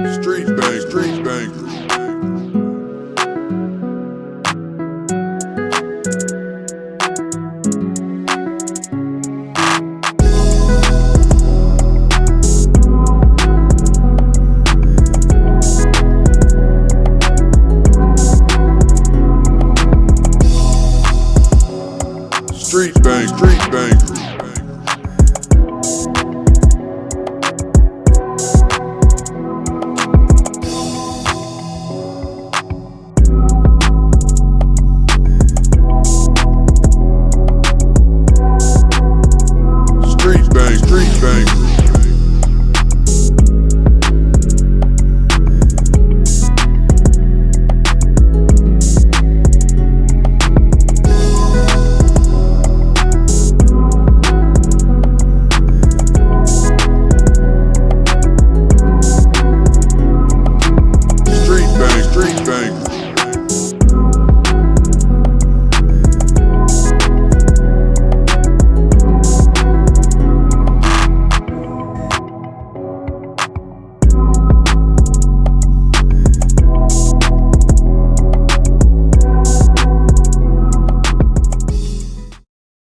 Street bang, street bangers. Street bang, street bangers. bang, street bang.